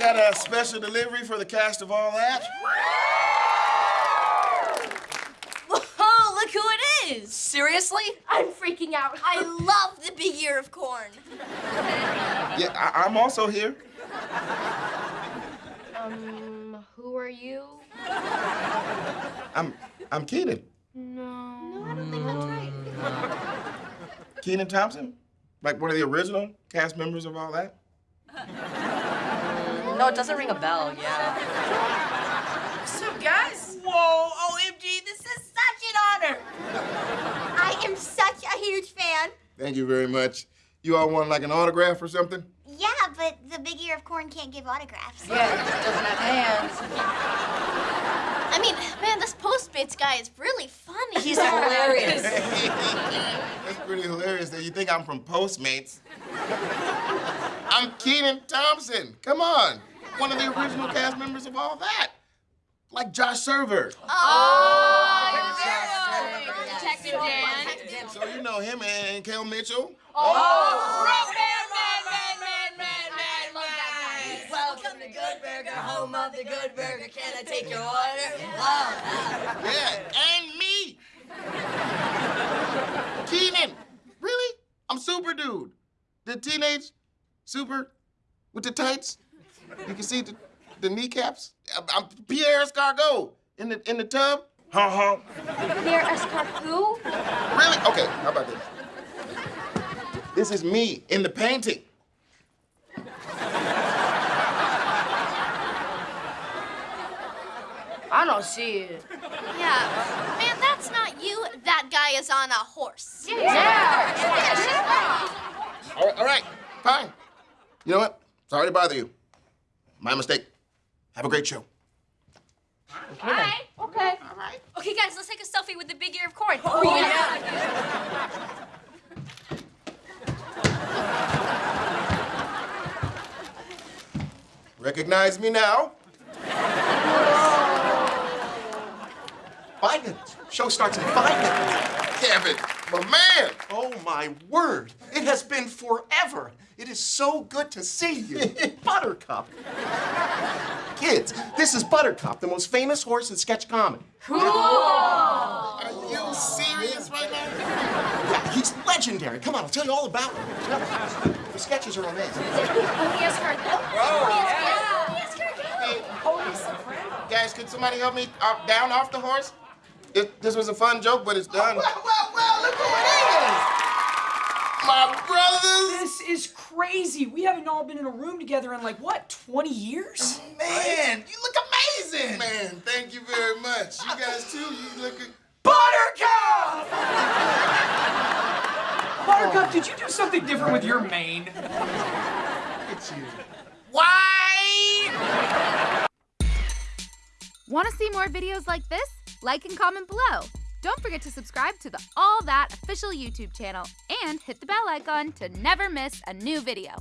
a special delivery for the cast of all that? Oh, look who it is! Seriously? I'm freaking out. I love the big ear of corn. Yeah, I- I'm also here. Um, who are you? I'm I'm Kenan. No. No, I don't think that's right. Kenan Thompson? Like one of the original cast members of all that? No, it doesn't ring a bell, yeah. What's up, guys? Whoa, OMG, this is such an honor. I am such a huge fan. Thank you very much. You all want like an autograph or something? Yeah, but the big ear of corn can't give autographs. Yeah, it doesn't have hands. I mean, man, this Postmates guy is really funny. He's hilarious. That's pretty hilarious that you think I'm from Postmates. I'm Kenan Thompson. Come on. One of the original cast members of all that. Like Josh Server. Oh, detective Dan. So you know him and Kel Mitchell. Oh welcome to Good Burger, home of the Good Burger. Can I take your order? Oh, Yeah, and me. Kenan. Really? I'm Super Dude. The teenage super with the tights. You can see the, the kneecaps. I'm, I'm Pierre Escargot in the in the tub. Ha ha. Pierre Escargot? Really? Okay, how about this? This is me in the painting. I don't see it. Yeah. Man, that's not you. That guy is on a horse. Yeah, All right, all right, fine. You know what? Sorry to bother you. My mistake. Have a great show. Okay. Okay. All right. Okay, guys, let's take a selfie with the big ear of corn. Oh, yeah. Recognize me now? Five minutes. Show starts in five minutes. Kevin, my man. Oh my word! It has been forever. It is so good to see you, Buttercup. Kids, this is Buttercup, the most famous horse in sketch comedy. Are you serious right now? Yeah, he's legendary. Come on, I'll tell you all about him. The sketches are amazing. Pierre Escargot. Pierre Escargot. Guys, could somebody help me uh, down off the horse? It, this was a fun joke, but it's done. Well, well, well, look who it is! My brothers. This is crazy. We haven't all been in a room together in like, what, 20 years? Man, you look amazing! Man, thank you very much. You guys too. You look. Buttercup! Buttercup, did you do something different with your mane? It's you. Why? Want to see more videos like this? Like and comment below. Don't forget to subscribe to the All That official YouTube channel and hit the bell icon to never miss a new video.